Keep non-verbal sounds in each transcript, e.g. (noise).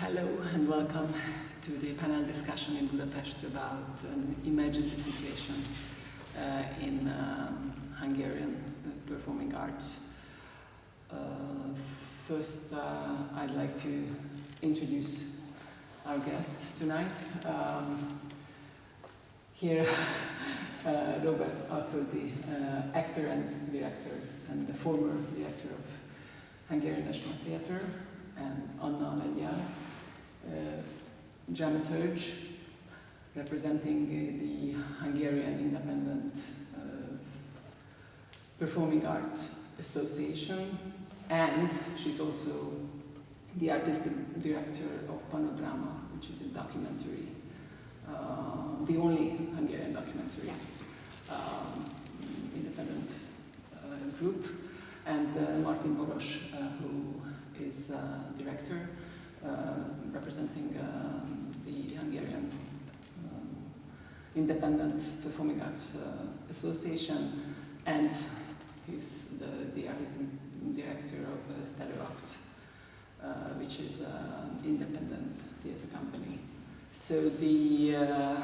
hello and welcome to the panel discussion in Budapest about an emergency situation uh, in um, Hungarian performing arts. Uh, first, uh, I'd like to introduce our guest tonight. Um, here, (laughs) uh, Robert Alföldi, uh, actor and director, and the former director of Hungarian National Theatre, and Anna Lengyel, uh, dramaturge representing the Hungarian Independent uh, Performing Arts Association, and she's also the artistic director of Panodrama, which is a documentary, uh, the only Hungarian documentary um, independent uh, group, and uh, Martin Boros, uh, who is director representing um, the Hungarian um, Independent Performing Arts uh, Association, and he's the, the artistic director of uh, Stereo Akt, uh, which is an independent theatre company. So the uh,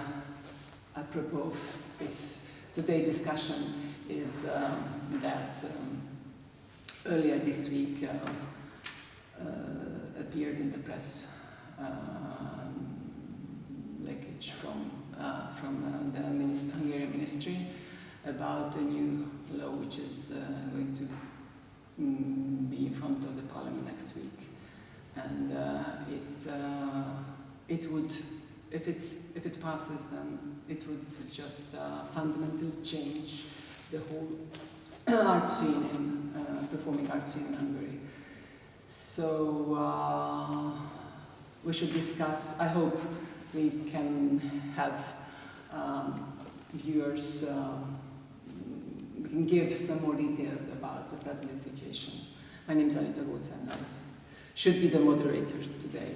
apropos of this today discussion is um, that um, earlier this week uh, uh, appeared in the press um, leakage from uh, from uh, the Hungarian ministry about a new law which is uh, going to mm, be in front of the parliament next week, and it it would if it's if it passes then it would just uh, fundamentally change the whole (coughs) art scene in uh, performing art scene in Hungary. So uh, we should discuss. I hope we can have um, viewers. Uh, we can give some more details about the present situation. My name is Anita Goltz and I should be the moderator today.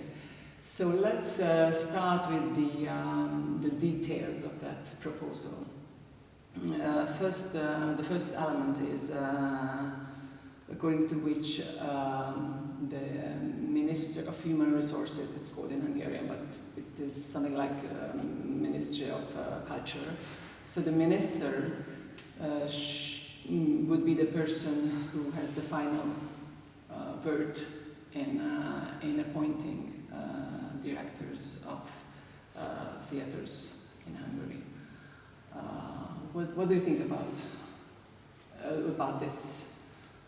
So let's uh, start with the, um, the details of that proposal. Uh, first, uh, the first element is uh, according to which um, the Minister of Human Resources, it's called in Hungarian, but it is something like um, Ministry of uh, Culture. So the minister uh, mm, would be the person who has the final uh, word in, uh, in appointing uh, directors of uh, theaters in Hungary. What, what do you think about, about this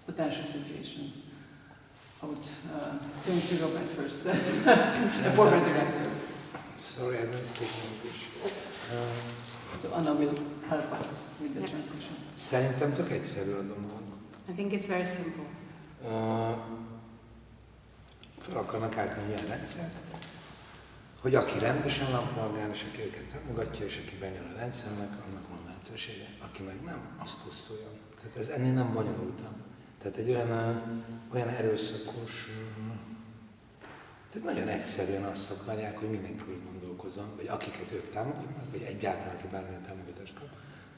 potential situation? I would uh, turn to Robert first, (laughs) as the former director. Sorry, I don't speak English. Uh, So Anna will help us with the translation. Szerintem tök egyszerű a dolog. I think it's very simple. Uh, fel akarnak állítani ilyen rendszert, hogy aki rendesen lampolgár, és aki őket támogatja, és aki bejön a rendszernek, annak van lehetősége. Aki meg nem, az pusztuljon. Tehát ez ennél nem bonyolultabb. Tehát egy olyan, olyan erőszakos, tehát nagyon egyszerűen azt akarják, hogy mindenki úgy gondolkozzon, vagy akiket ők támogatnak, vagy egyáltalán, aki bármilyen támogatást kap,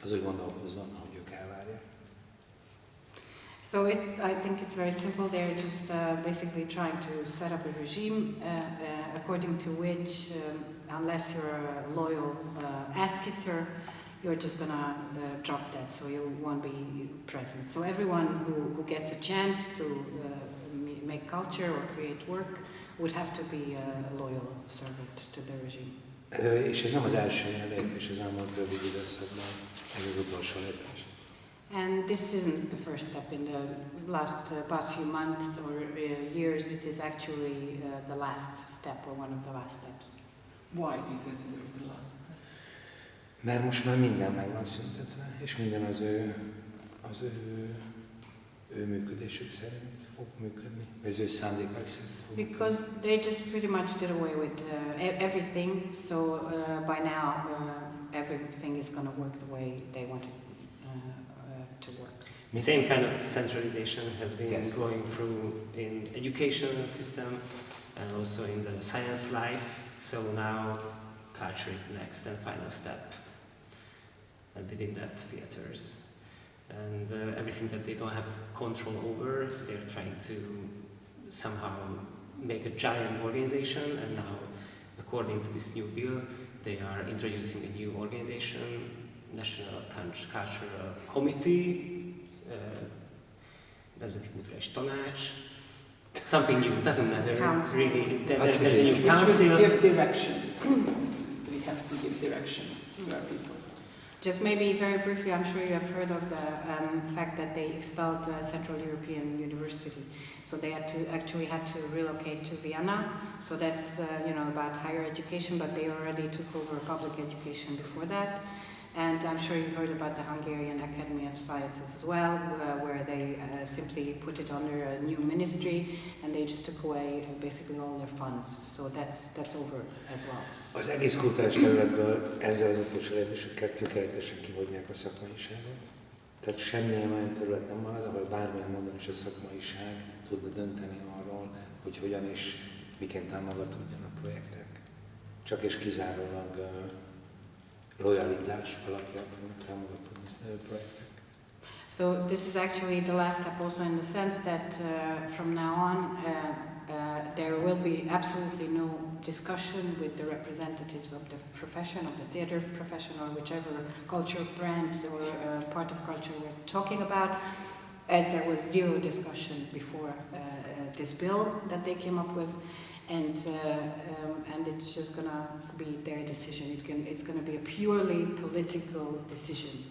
az úgy gondolkozzon, ahogy ők elvárják. So it's, I think it's very simple. They're just uh, basically trying to set up a regime uh, uh, according to which, um, unless you're a loyal uh, ass kisser, you're just gonna uh, drop dead, so you won't be present. So everyone who, who gets a chance to uh, make culture or create work would have to be a loyal servant to the regime. És ez nem az első ilyen lépés az elmúlt rövid időszakban, ez az utolsó lépés. And this isn't the first step in the last uh, past few months or uh, years. It is actually uh, the last step or one of the last steps. Why do you consider it the last? Mert most már minden meg van szüntetve, és minden az ő, az ő, ő működésük szerint fog működni, az ő szándékaik szerint fog működni. Because they just pretty much did away with uh, everything. So uh, by now, uh, everything is going to work the way they want it uh, uh, to work. Mi- Same kind of centralization has been Yes. going through in education system and also in the science life. So now culture is the next and final step. And within that, theaters. And uh, everything that they don't have control over, they're trying to somehow make a giant organization, and now, according to this new bill, they are introducing a new organization, National Cult- Cultural Committee, uh, Nemzeti Kulturális Tanács, something new, doesn't matter Council. really. There, That's there's a new Which council. would give directions. we have to give directions to our people. Just maybe very briefly, I'm sure you have heard of the um, fact that they expelled the Central European University. So they had to actually had to relocate to Vienna. So that's uh, you know about higher education, but they already took over public education before that. And I'm sure you heard about the Hungarian Academy of Sciences as well, uh, where they uh, simply put it under a new ministry, and they just took away uh, basically all their funds. So that's that's over as well. Az egész kultúrás területből ezzel az utolsó tökéletesen kivonják a szakmaiságot. Tehát semmilyen olyan terület nem marad, ahol bármilyen módon is a szakmaiság tudna dönteni arról, hogy hogyan és miként támogatódjanak projektek. Csak és kizárólag uh, lojalitás alapján fognak támogatódni uh, projektek. So this is actually the last step also in the sense that uh, from now on uh, uh, there will be absolutely no discussion with the representatives of the profession, of the theater profession or whichever cultural brand or uh, part of culture we're talking about, as there was zero discussion before uh, uh, this bill that they came up with. And, uh, um, and it's just gonna be their decision. It can, it's gonna be a purely political decision.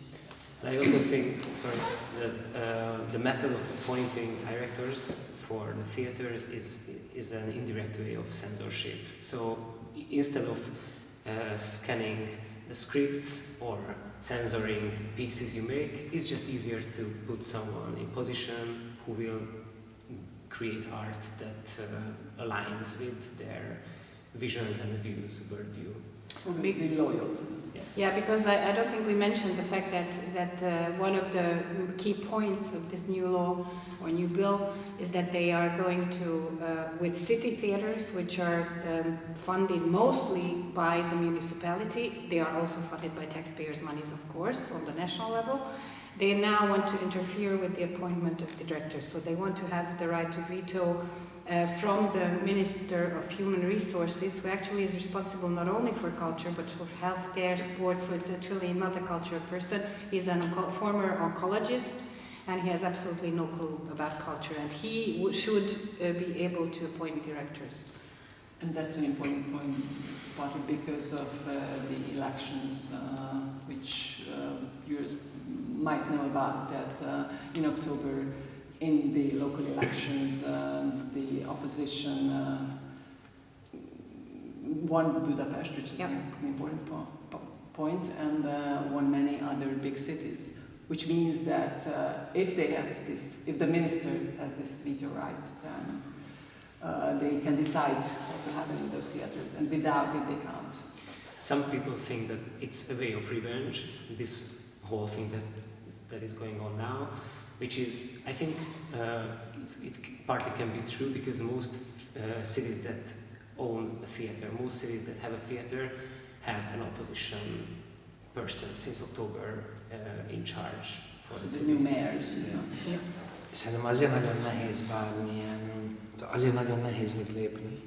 I also think, sorry, that uh, the method of appointing directors for the theaters is, is an indirect way of censorship. So instead of uh, scanning the scripts or censoring pieces you make, it's just easier to put someone in position who will create art that uh, aligns with their visions and views, worldview. Who will be loyal to Yes. Yeah, because I, I don't think we mentioned the fact that, that uh, one of the key points of this new law or new bill is that they are going to, uh, with city theaters, which are um, funded mostly by the municipality, they are also funded by taxpayers' monies, of course, on the national level. They now want to interfere with the appointment of the directors, so they want to have the right to veto uh, from the Minister of Human Resources, who actually is responsible not only for culture but for healthcare, sports. So it's actually not a cultural person. He's a onco- former oncologist, and he has absolutely no clue about culture. And he should uh, be able to appoint directors. And that's an important point, partly because of uh, the elections, uh, which uh, viewers might know about, that uh, in October, in the local elections, uh, the opposition uh, won Budapest, which is Yep. an important po- po- point, and uh, won many other big cities. Which means that uh, if they have this, if the minister has this veto right, then uh, they can decide what will happen in those theaters, and without it, they can't. Some people think that it's a way of revenge, this whole thing that is, that is going on now, which is, I think, uh, it, it partly can be true because most uh, cities that own a theater, most cities that have a theater, have an opposition person since October uh, in charge for the The new city. mayors. Yeah. Szerintem azért nagyon nehéz bármilyen, azért nagyon nehéz mit lépni,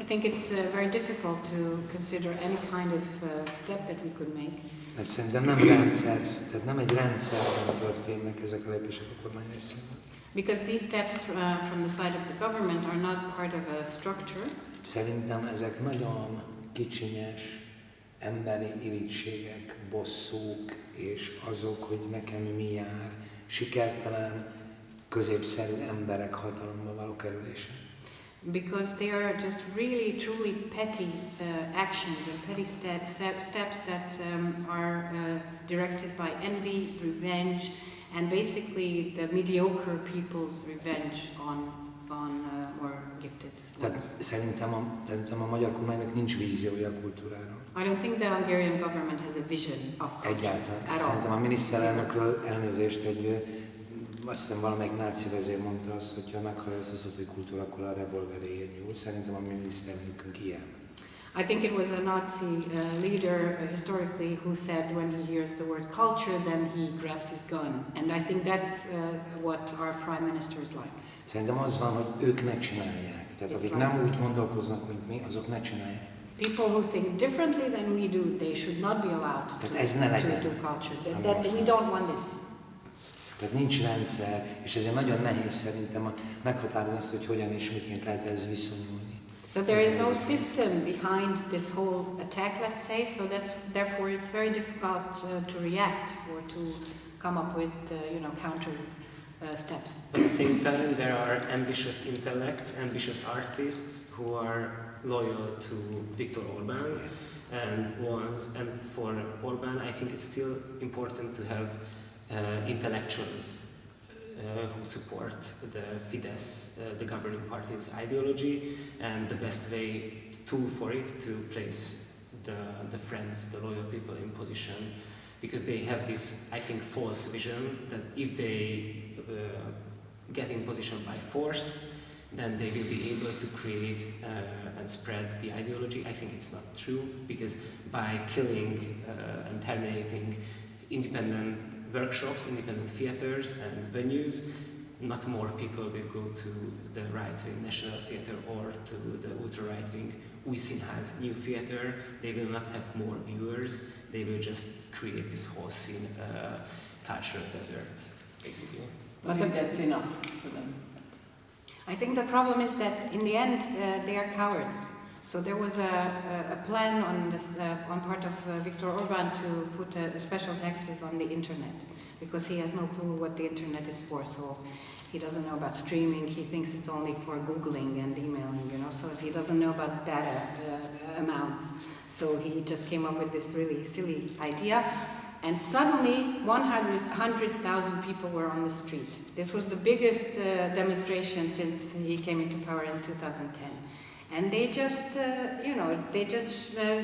I think it's uh, very difficult to consider any kind of uh, step that we could make mert szerintem nem rendszer, tehát nem egy rendszerben történnek ezek a lépések a kormány részéről. because these steps uh, from the side of the government are not part of a structure. Szerintem ezek nagyon kicsinyes emberi irítségek, bosszúk, és azok, hogy nekem mi jár, sikertelen, középszerű emberek hatalomba való kerülése. Because they are just really truly petty uh, actions and petty steps steps that um, are uh, directed by envy, revenge, and basically the mediocre people's revenge on on uh, more gifted. Tehát szerintem a, szerintem a magyar kormánynak nincs víziója a kultúrára. I don't think the Hungarian government has a vision of culture Egyáltalán. at Szerintem a all. miniszterelnökről elnézést egy, ö, azt hiszem valamelyik náci vezér mondta azt, hogy ha meghallja az hogy kultúra, akkor a revolveréért nyúl. Szerintem a miniszterelnökünk ilyen. I think it was a Nazi uh, leader uh, historically who said when he hears the word culture, then he grabs his gun. And I think that's uh, what our prime minister is like. Szerintem az van, hogy ők ne csinálják. Tehát akik nem úgy gondolkoznak, mint mi, azok ne csinálják. People who think differently than we do, they should not be allowed to, to legyen. do culture. That, that, we don't want this. Tehát nincs rendszer, és ezért nagyon nehéz szerintem meghatározni azt, hogy hogyan és miként lehet ez viszonyulni. So there is no system behind this whole attack, let's say. So that's therefore it's very difficult uh, to react or to come up with, uh, you know, counter uh, steps. At the same time, there are ambitious intellects, ambitious artists who are loyal to Viktor Orban and ones and for Orban I think it's still important to have intellectuals uh, who support the Fidesz, uh, the governing party's ideology and the best way tool for it to place the, the friends, the loyal people in position because they have this I think false vision that if they uh, get in position by force then they will be able to create uh, and spread the ideology. I think it's not true because by killing uh, and terminating independent workshops, independent theaters and venues, not more people will go to the right-wing National Theatre or to the ultra-right-wing Újszínház new theatre. They will not have more viewers. They will just create this whole scene, uh, cultural desert, basically. But But maybe that's enough for them. I think the problem is that in the end uh, they are cowards. So there was a, a, a plan on, this, uh, on part of uh, Viktor Orban to put a, special taxes on the internet because he has no clue what the internet is for. So he doesn't know about streaming. He thinks it's only for googling and emailing. You know, so he doesn't know about data uh, amounts. So he just came up with this really silly idea. And suddenly, 100,000 people were on the street. This was the biggest uh, demonstration since he came into power in 2010. And they just, uh, you know, they just uh,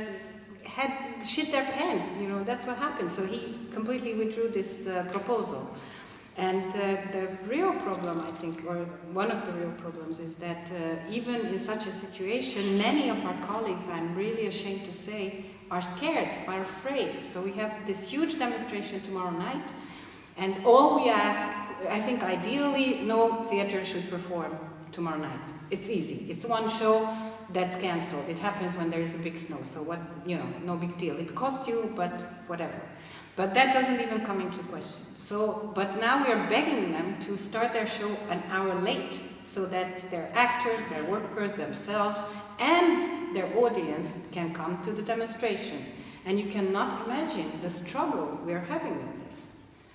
had shit their pants, you know, that's what happened. So he completely withdrew this uh, proposal. And uh, the real problem, I think, or one of the real problems, is that uh, even in such a situation, many of our colleagues, I'm really ashamed to say, are scared, are afraid. So we have this huge demonstration tomorrow night, and all we ask, I think ideally, no theater should perform tomorrow night. It's easy. It's one show that's cancelled. It happens when there is a big snow, so what, you know, no big deal. It costs you, but whatever. But that doesn't even come into question. So, but now we are begging them to start their show an hour late so that their actors, their workers themselves, and their audience can come to the demonstration. And you cannot imagine the struggle we are having with this.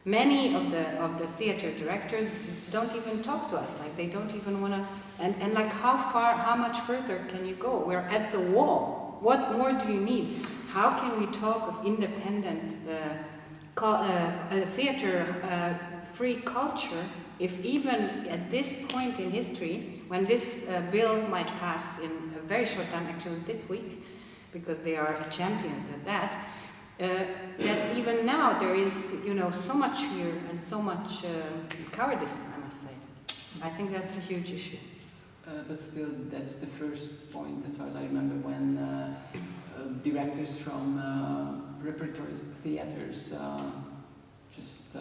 Many of the of the theater directors don't even talk to us. Like they don't even want to. And and like how far, how much further can you go? We're at the wall. What more do you need? How can we talk of independent uh, uh, theater uh, free culture if even at this point in history, when this uh, bill might pass in a very short time, actually this week, because they are champions at that, that even now there is, you know, so much fear and so much uh, cowardice, I must say. I think that's a huge issue. Uh, but still, that's the first point, as far as I remember, when uh, uh, directors from uh, repertory theaters uh, just uh,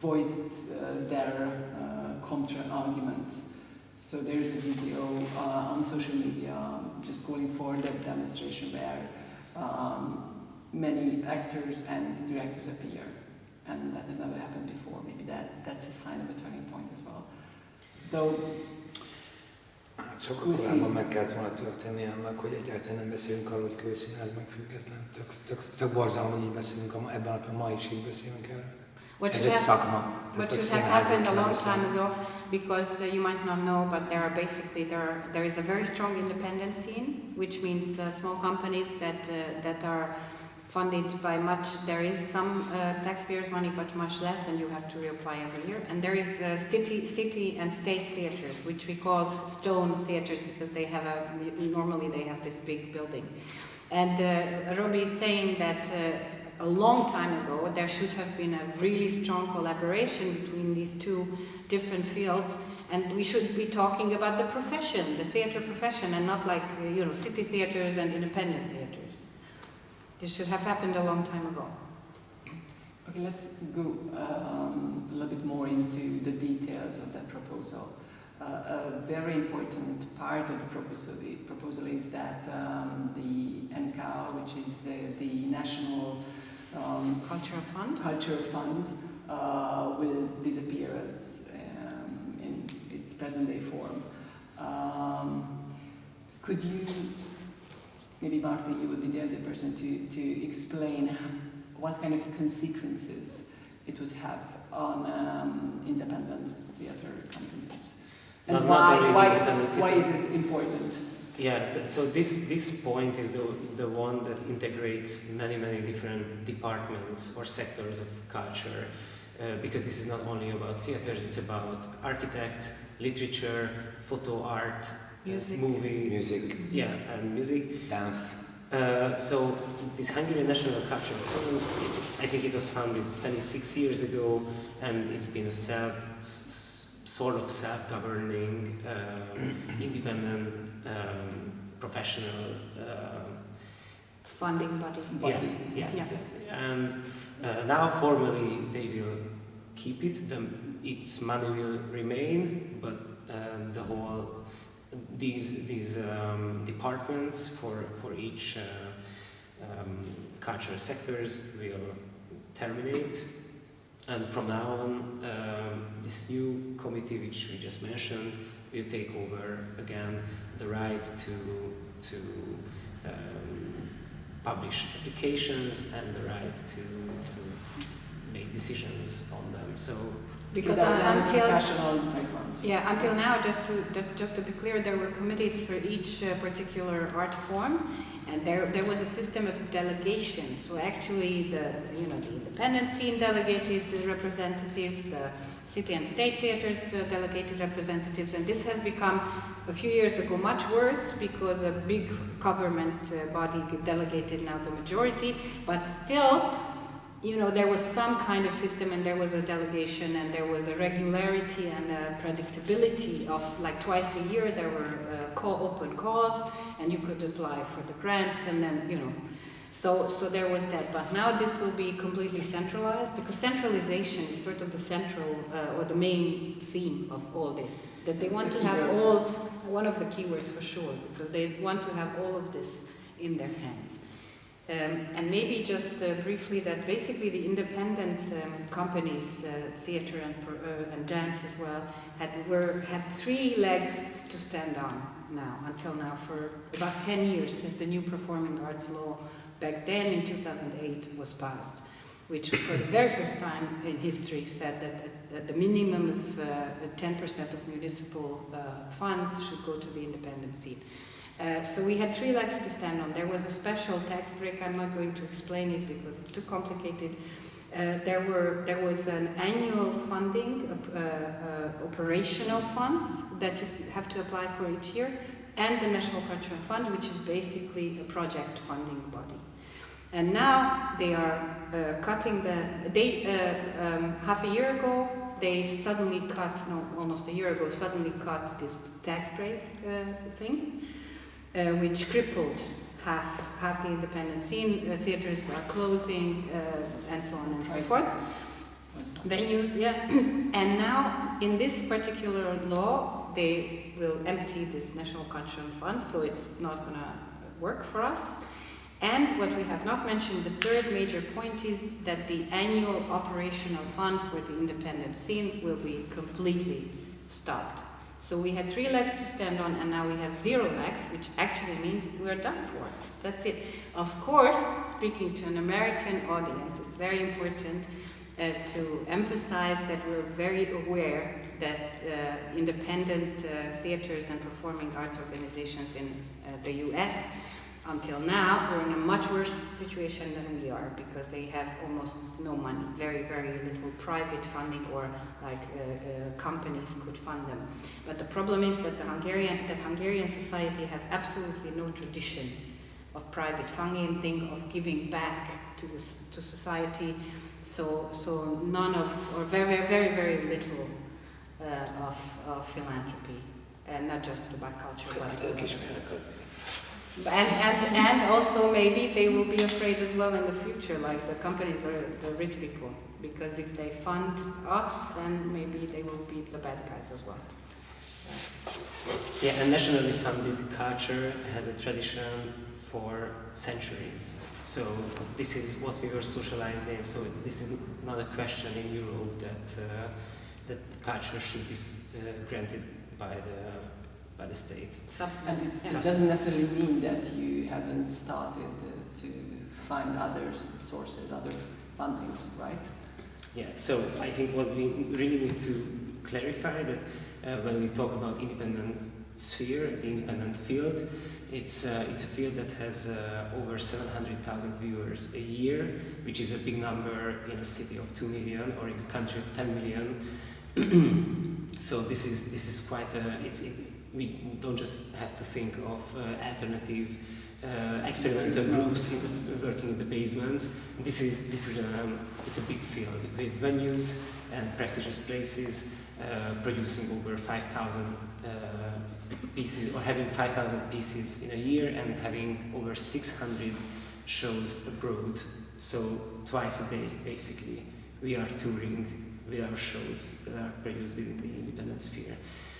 voiced uh, their uh, contra arguments. So there is a video uh, on social media just calling for that demonstration where um, many actors and directors appear, and that has never happened before. Maybe that that's a sign of a turning point as well. Though Hát sokkal Úgy korábban szív- meg kellett volna történni annak, hogy egyáltalán nem beszélünk arról, hogy kőszínház meg független. Tök, tök, tök borzalom, hogy így beszélünk, a ebben a napban ma is így beszélünk erről. What Ez egy have, szakma. what should have happened a long time ago, because uh, you might not know, but there are basically there are, there is a very strong independent scene, which means uh, small companies that uh, that are funded by much. There is some uh, taxpayers' money, but much less, and you have to reapply every year. And there is uh, city, city and state theaters, which we call stone theaters because they have a normally they have this big building. And uh, Robbie is saying that. A long time ago, there should have been a really strong collaboration between these two different fields, and we should be talking about the profession, the theater profession, and not like uh, you know city theaters and independent theaters. This should have happened a long time ago. Okay, let's go um, a little bit more into the details of that proposal. uh, a very important part of the proposal, proposal is that um, the NCAO, which is uh, the National um, Cultural Fund? Culture Fund, uh, will disappear as um, in its present-day form. Um, could you, maybe Marta, you would be the other person to, to explain what kind of consequences it would have on um, independent theatre companies? And Not- not why, only the why, why is it important? Yeah, th- so this, this point is the, the one that integrates many, many different departments or sectors of culture. Uh, because this is not only about theaters, it's about architects, literature, photo art, uh, Music. movie, Music, yeah, and music. dance. Uh, so this Hungarian National Culture Fund, I think it was founded 26 years ago, and it's been a self, s- s- sort of self-governing, um, (clears throat) independent, um, professional. Um, Funding body. yeah, yeah, Yeah. exactly. And uh, now formally they will keep it. The, its money will remain, but um, the whole these these um, departments for for each uh, um, cultural sectors will terminate. And from now on, um, this new committee, which we just mentioned, will take over again the right to to um, publish applications and the right to to make decisions on them. So Because Without uh, until, yeah, until now, just to, just to be clear, there were committees for each uh, particular art form, and there, there was a system of delegation. So actually, the, you know, the independent scene delegated representatives, the city and state theaters uh, delegated representatives, and this has become, a few years ago, much worse because a big government uh, body delegated now the majority, but still, you know, there was some kind of system and there was a delegation and there was a regularity and a predictability of like twice a year there were uh, call, open calls and you could apply for the grants and then, you know, so, so there was that. But now this will be completely centralized because centralization is sort of the central uh, or the main theme of all this. That they want the to have all, one of the keywords for sure, because they want to have all of this in their hands. Um, and maybe just uh, briefly that basically the independent um, companies, uh, theater and, uh, and dance as well, had, were, had three legs to stand on now, until now, for about 10 years since the new performing arts law back then in 2008 was passed, which for the very first time in history said that, uh, that the minimum of uh, 10% of municipal uh, funds should go to the independent scene. Uh, so we had three legs to stand on. There was a special tax break. I'm not going to explain it because it's too complicated. Uh, there were there was an annual funding, uh, uh, operational funds that you have to apply for each year, and the National Cultural Fund, which is basically a project funding body. And now they are uh, cutting the. They um, half a year ago they suddenly cut. No, almost a year ago, suddenly cut this tax break thing uh, which crippled half, half the independent scene. Uh, theaters are closing, uh, and so on and so forth. Venues, yeah. (clears throat) and now, in this particular law, they will empty this National Cultural Fund, so it's not going to work for us. And what we have not mentioned, the third major point is that the annual operational fund for the independent scene will be completely stopped. So we had three legs to stand on, and now we have zero legs, which actually means we're done for. That's it. Of course, speaking to an American audience, it's very important uh, to emphasize that we're very aware that uh, independent uh, theaters and performing arts organizations in uh, the US until now were in a much worse situation than we are because they have almost no money, very, very little private funding or like uh, uh, companies could fund them. But the problem is that the Hungarian, that Hungarian society has absolutely no tradition of private funding, of giving back to, this, to society. So, so none of, or very, very, very little uh, of, of philanthropy, and not just about culture, but Ők is félrekötni. And, and, and also maybe they will be afraid as well in the future, like the companies or the rich people, because if they fund us, then maybe they will be the bad guys as well. Yeah, and nationally funded culture has a tradition for centuries. So this is what we were socialized in. So this is not a question in Europe that uh, that culture should be uh, granted by the by the state. And Subsidies. it, yeah. it doesn't necessarily mean that you haven't started uh, to find other sources, other fundings, right? Yeah, so I think what we really need to clarify that uh, when we talk about independent sphere, the independent field, it's, uh, it's a field that has uh, over 700,000 viewers a year, which is a big number in a city of 2 million or in a country of 10 million. (clears throat) so this is, this is quite a, it's, it, we don't just have to think of uh, alternative uh, experimental groups in working in the basements. This is, this is um, it's a big field with venues and prestigious places uh, producing over 5,000 uh, pieces or having 5,000 pieces in a year and having over 600 shows abroad. So twice a day, basically, we are touring with our shows that are produced within the independent sphere.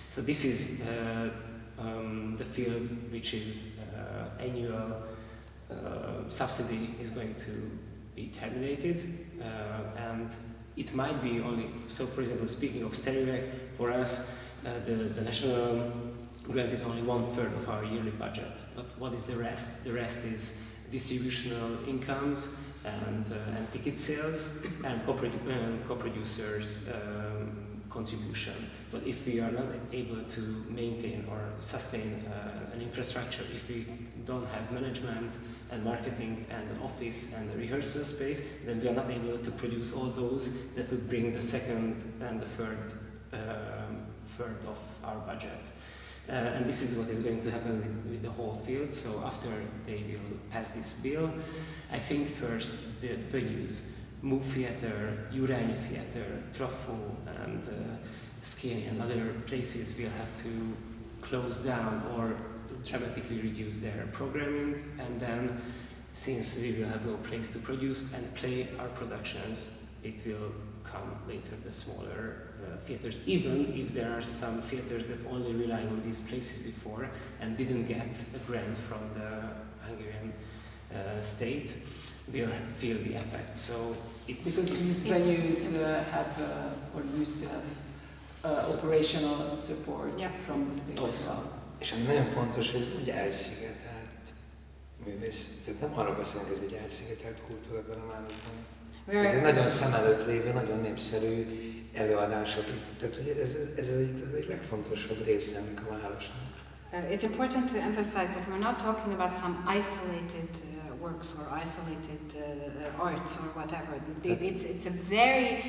So this is uh, um, the field which is uh, annual uh, subsidy is going to be terminated and it might be only, so for example, speaking of Stereo Akt, for us, the, the national grant is only one third of our yearly budget. But what is the rest? The rest is distributional incomes and, uh, and ticket sales and co-producers um, contribution. But if we are not able to maintain or sustain uh, an infrastructure, if we don't have management and marketing and an office and a rehearsal space, then we are not able to produce all those that would bring the second and the third um, third of our budget. Uh, and this is what is going to happen with, with the whole field. So after they will pass this bill, I think first the venues, MU Theatre, Jurányi Theatre, Trafó, and uh, Szkéné and other places will have to close down or dramatically reduce their programming. And then since we will have no place to produce and play our productions it will come later the smaller uh, theaters even if there are some theaters that only rely on these places before and didn't get a grant from the Hungarian uh, state will feel the effect so it's, Because it's venues uh, have, uh, or used to have, uh, So- operational support Yeah. from the state Also. És ami nagyon fontos, hogy ez úgy elszigetelt művész. Tehát nem arra beszélünk, hogy ez egy elszigetelt kultúra ebben a városban. Ez egy nagyon szem előtt lévő, nagyon népszerű előadások. Tehát, hogy ez, ez az egyik, az egyik legfontosabb része ennek a városnak. Uh, it's important to emphasize that we're not talking about some isolated uh, works or isolated uh, arts or whatever. It's, it's a very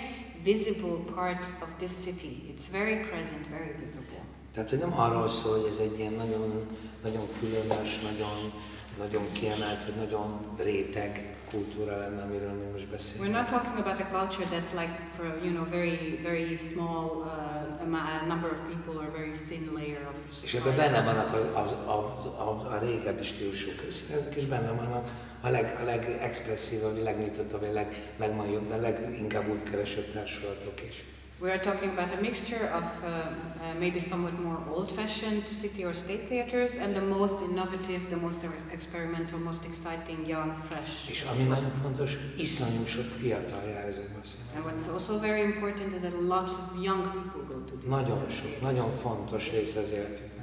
visible part of this city. It's very present, very visible. Tehát, hogy nem arról szól, hogy ez egy ilyen nagyon, nagyon különös, nagyon, nagyon kiemelt, vagy nagyon réteg kultúra lenne, amiről mi most We're beszélünk. not talking about a culture that's like for you know very very small uh, number of people or very thin layer of És ebben society. benne vannak az, az, az, a, a régebbi stílusú közszínezek, és benne vannak a, leg, a legexpresszívabb, legnyitottabb, a leg, legmagyobb, de leginkább útkeresett társulatok is. We are talking about a mixture of uh, uh, maybe somewhat more old-fashioned city or state theaters and the most innovative, the most experimental, most exciting, young, fresh. És ami nagyon fontos, iszonyú sok fiatal jár ezekbe a And what's also very important is that lots of young people go to this. Nagyon sok, nagyon fontos része az.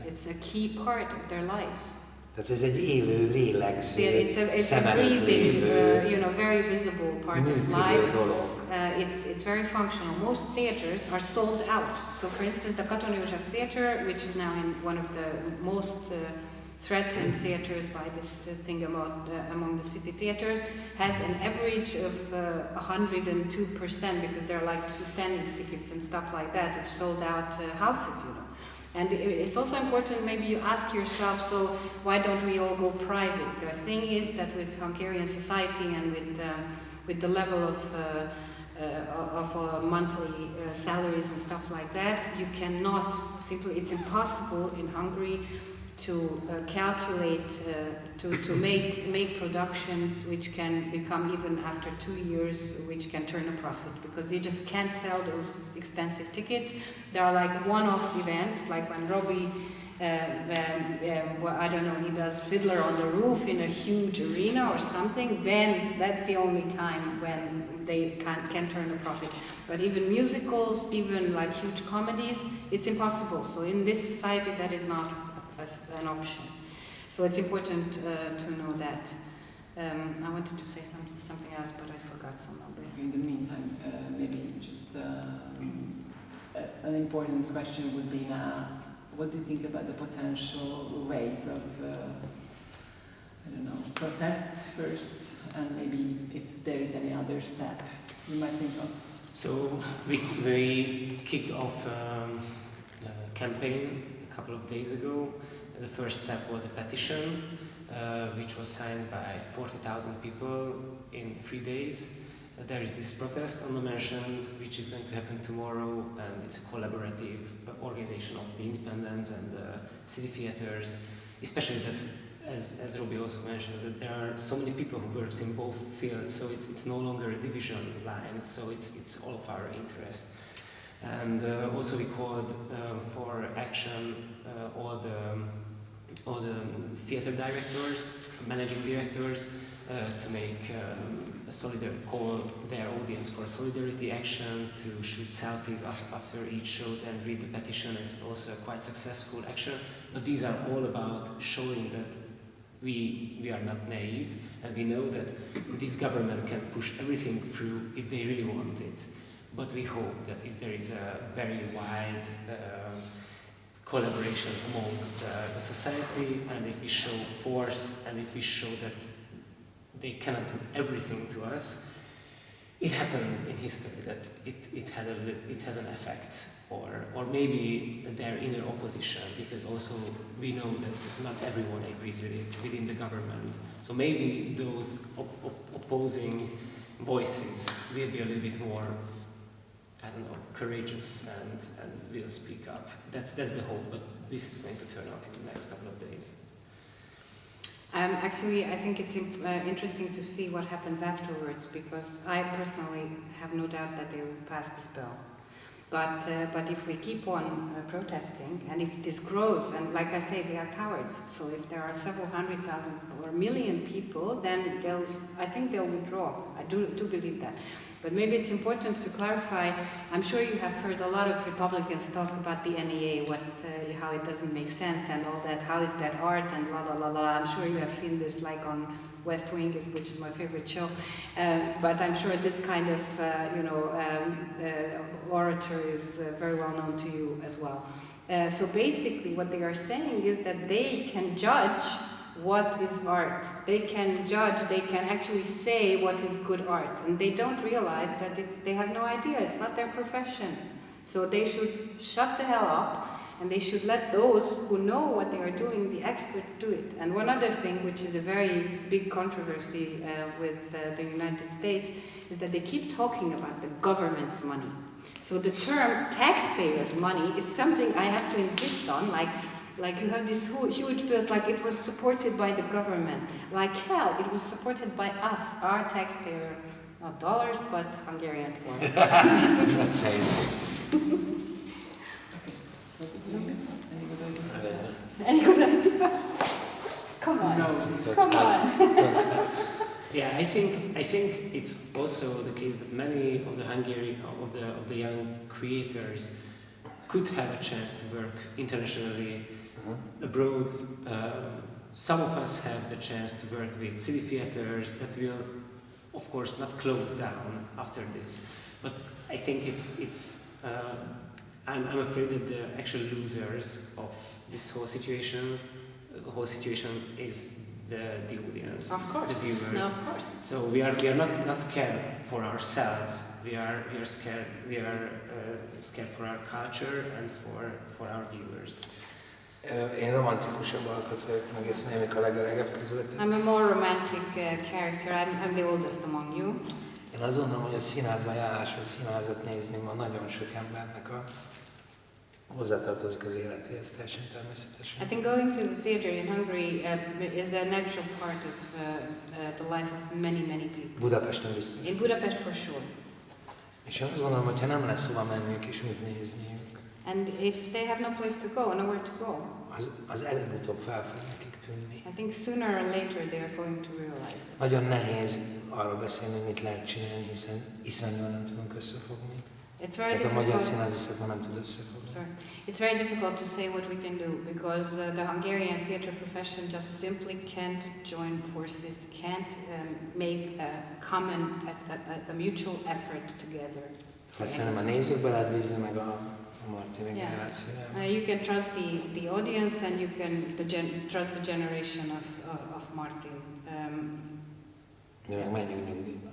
It's a key part of their lives. Tehát ez egy élő, lélegző, See, it's a, it's a breathing, uh, you know, very visible part of life. dolog. Uh, it's, it's very functional. Most theaters are sold out. So, for instance, the Katona József Theater, which is now in one of the most uh, threatened theaters by this uh, thing about, uh, among the city theaters, has an average of uh, 102% because there are like standing tickets and stuff like that of sold out uh, houses, you know. And it's also important, maybe you ask yourself, so why don't we all go private? The thing is that with Hungarian society and with, uh, with the level of, uh, uh, of uh, monthly uh, salaries and stuff like that, you cannot simply, it's impossible in Hungary to uh, calculate, uh, to, to make, make productions which can become even after two years, which can turn a profit because they just can't sell those expensive tickets. There are like one-off events, like when Robbie, uh, um, well, I don't know, he does Fiddler on the Roof in a huge arena or something, then that's the only time when they can, can turn a profit. But even musicals, even like huge comedies, it's impossible. So in this society, that is not a, an option. So it's important uh, to know that. Um, I wanted to say something else, but I forgot somehow. In the meantime, uh, maybe just um, an important question would be now, what do you think about the potential ways of, uh, I don't know, protest first, and maybe if there is any other step you might think of? So we, we kicked off um, the campaign a couple of days ago. The first step was a petition, uh, which was signed by 40,000 people in three days. Uh, there is this protest on the mentioned, which is going to happen tomorrow, and it's a collaborative organization of the independents and the city theaters, especially that, as, as also mentions, that there are so many people who works in both fields, so it's, it's no longer a division line, so it's, it's all of our interest. And uh, also we called uh, for action uh, all the all the theater directors, managing directors, uh, to make um, a solidarity call their audience for solidarity action, to shoot selfies after each shows and read the petition. It's also a quite successful action. But these are all about showing that we, we are not naive and we know that this government can push everything through if they really want it. But we hope that if there is a very wide uh, collaboration among the, the, society and if we show force and if we show that they cannot do everything to us, it happened in history that it, it, had, a, it had an effect or, or maybe their inner opposition because also we know that not everyone agrees with it within the government. So maybe those op op opposing voices will be a little bit more I don't know, courageous and, and will speak up. That's, that's the hope, but this is going to turn out in the next couple of days. Um, actually, I think it's uh, interesting to see what happens afterwards because I personally have no doubt that they will pass this bill. But, uh, but if we keep on uh, protesting and if this grows, and like I say, they are cowards, so if there are several hundred thousand or million people, then they'll, I think they'll withdraw. I do, do believe that. But maybe it's important to clarify, I'm sure you have heard a lot of Republicans talk about the NEA, what, uh, how it doesn't make sense and all that, how is that art and la la la la. I'm sure you have seen this like on West Wing, which is my favorite show. Um, but I'm sure this kind of, uh, you know, um, uh, orator is uh, very well known to you as well. Uh, so basically what they are saying is that they can judge what is art. They can judge, they can actually say what is good art. And they don't realize that they have no idea, it's not their profession. So they should shut the hell up and they should let those who know what they are doing, the experts, do it. And one other thing, which is a very big controversy uh, with uh, the United States, is that they keep talking about the government's money. So the term taxpayers' money is something I have to insist on, like like you have these huge bills, like it was supported by the government. Like hell, it was supported by us, our taxpayer, not dollars, but Hungarian forint. That's (laughs) it. (laughs) Any good ideas? Come on. No. Come on. (laughs) yeah, I think I think it's also the case that many of the Hungarian of the of the young creators could have a chance to work internationally -huh. Abroad. Uh, some of us have the chance to work with city theaters that will, of course, not close down after this. But I think it's, it's uh, I'm, I'm afraid that the actual losers of this whole situation, the whole situation is the, the audience, of course. the viewers. No, of course. So we are we are not, not scared for ourselves. We are we are scared we are uh, scared for our culture and for for our viewers. Én romantikusabb alkat vagyok, meg ezt némik a legöregebb közületek. I'm a more romantic uh, character. I'm, I'm the oldest among you. Én azt gondolom, hogy a színházban járás, a színházat nézni ma nagyon sok embernek a hozzátartozik az életéhez teljesen természetesen. I think going to the theater in Hungary uh, is the natural part of uh, uh, the life of many, many people. Budapesten biztos. In Budapest, for sure. És én azt gondolom, hogy ha nem lesz hova menniük és mit nézniük, And if they have no place to go, nowhere to go, az, az előbb-utóbb fel fog nekik tűnni. I think sooner or later they are going to realize it. Nagyon nehéz arról beszélni, mit lehet csinálni, hiszen iszonyúan nem tudunk összefogni. It's very Tehát a magyar difficult. nem tud összefogni. Sorry. It's very difficult to say what we can do because uh, the Hungarian theatre profession just simply can't join forces, can't um, make a common, a, a, a mutual effort together. Hát szerintem a nézőkbe lehet bízni, meg a, Yeah. Uh, you can trust the, the audience and you can the gen- trust the generation of, uh, of Martin. Um, Mi meg menjünk nyugdíjba.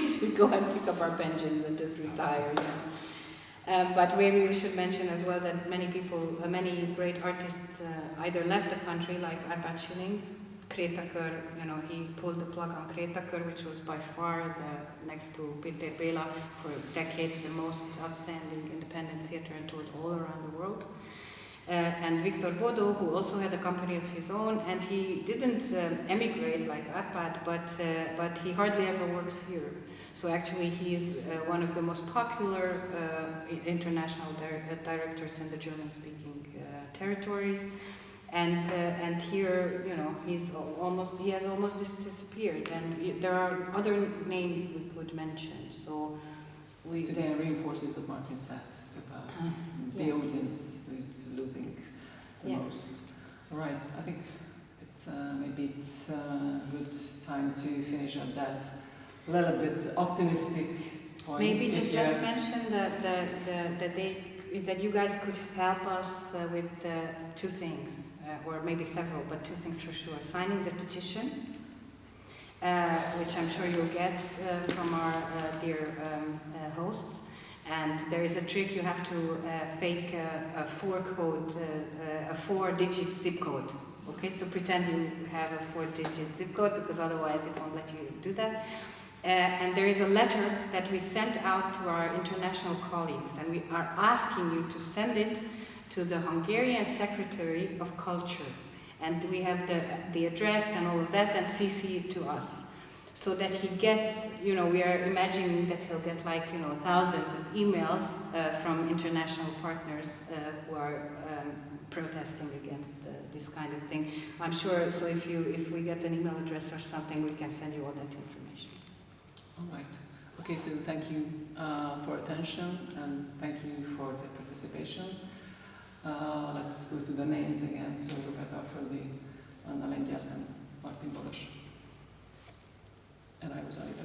we should go and pick up our pensions and just retire. you. Um, but maybe we should mention as well that many people, uh, many great artists uh, either left the country, like Arpad Schilling, Krétakör, you know, he pulled the plug on Krétakör, which was by far the, next to Pintér Béla, for decades the most outstanding independent theater and toured all around the world. Uh, and Victor Bodo, who also had a company of his own, and he didn't um, emigrate like Arpad, but, uh, but he hardly ever works here. So actually, he's uh, one of the most popular uh, international dir- uh, directors in the German-speaking uh, territories. And, uh, and here, you know, he's almost, he has almost dis- disappeared. And there are other names we could mention. So we, again reinforces what Martin said about Uh, the yeah. audience who's losing the Yeah. most. All right, I think it's uh, maybe it's a good time to finish on that little bit optimistic point. Maybe just let's mention that, the, the, that they, that you guys could help us uh, with uh, two things, uh, or maybe several, but two things for sure. Signing the petition, uh, which I'm sure you'll get uh, from our uh, dear um, uh, hosts. And there is a trick, you have to fake a, a four code, a four digit zip code. Okay, so pretend you have a four digit zip code because otherwise it won't let you do that. Uh, and there is a letter that we sent out to our international colleagues, and we are asking you to send it to the Hungarian Secretary of Culture. And we have the, the address and all of that, and CC it to us. So that he gets, you know, we are imagining that he'll get like, you know, thousands of emails uh, from international partners uh, who are um, protesting against uh, this kind of thing. I'm sure, so if, you, if we get an email address or something, we can send you all that information. All right. Okay, so thank you uh, for attention and thank you for the participation. Uh, let's go to the names again. So Rebecca Földi, Anna Lengyel, and Martin Boros. And I was Anita